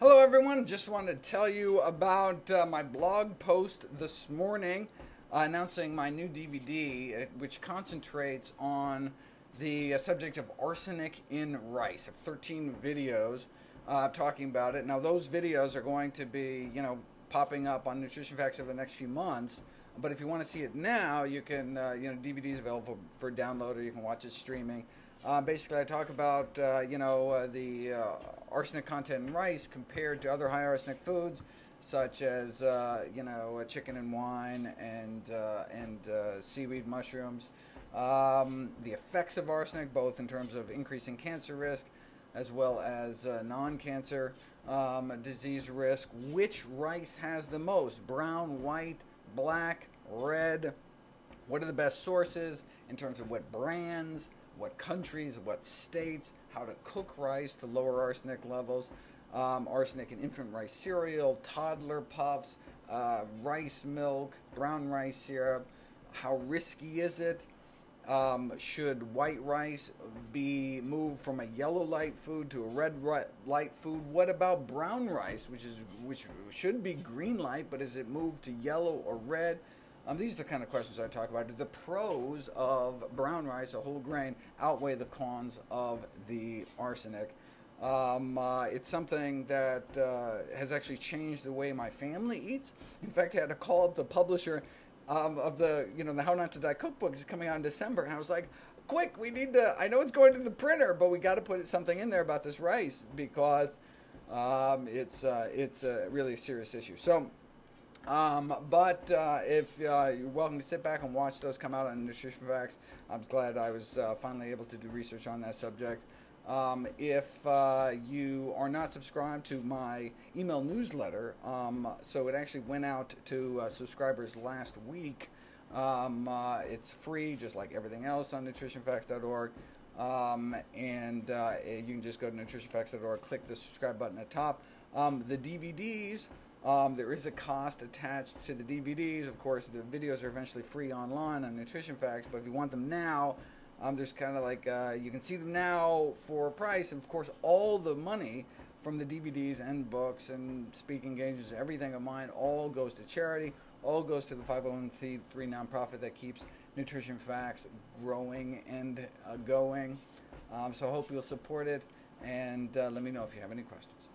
Hello, everyone. Just wanted to tell you about uh, my blog post this morning uh, announcing my new DVD, uh, which concentrates on the uh, subject of arsenic in rice. I have 13 videos uh, talking about it. Now, those videos are going to be, you know, popping up on Nutrition Facts over the next few months. But if you want to see it now, you can, uh, you know, DVDs available for download or you can watch it streaming. Uh, basically, I talk about uh, you know uh, the uh, arsenic content in rice compared to other high arsenic foods, such as uh, you know chicken and wine and uh, and seaweed mushrooms. Um, the effects of arsenic, both in terms of increasing cancer risk, as well as non-cancer um, disease risk. Which rice has the most? Brown, white, black, red. What are the best sources in terms of what brands? What countries, what states, how to cook rice to lower arsenic levels, um, arsenic in infant rice cereal, toddler puffs, uh, rice milk, brown rice syrup. How risky is it? Um, should white rice be moved from a yellow light food to a red light food? What about brown rice, which is which should be green light, but is it moved to yellow or red? Um, these are the kind of questions I talk about. Do the pros of brown rice, a whole grain, outweigh the cons of the arsenic? Um, uh, it's something that uh, has actually changed the way my family eats. In fact, I had to call up the publisher um, of the, you know, the How Not to Die cookbook is coming out in December, and I was like, "Quick, we need to! I know it's going to the printer, but we got to put something in there about this rice because um, it's uh, it's a really serious issue." So um, but uh, if uh, you're welcome to sit back and watch those come out on Nutrition Facts, I'm glad I was uh, finally able to do research on that subject. Um, if uh, you are not subscribed to my email newsletter, um, so it actually went out to uh, subscribers last week. Um, uh, it's free, just like everything else on nutritionfacts.org. Um, and you can just go to nutritionfacts.org, click the subscribe button at top. Um, the DVDs um, there is a cost attached to the DVDs. Of course, the videos are eventually free online on Nutrition Facts, but if you want them now, um, there's kind of like uh, you can see them now for a price. And of course, all the money from the DVDs and books and speaking engagements, everything of mine, all goes to charity, all goes to the 501c3 nonprofit that keeps Nutrition Facts growing and uh, going. Um, so I hope you'll support it, and uh, let me know if you have any questions.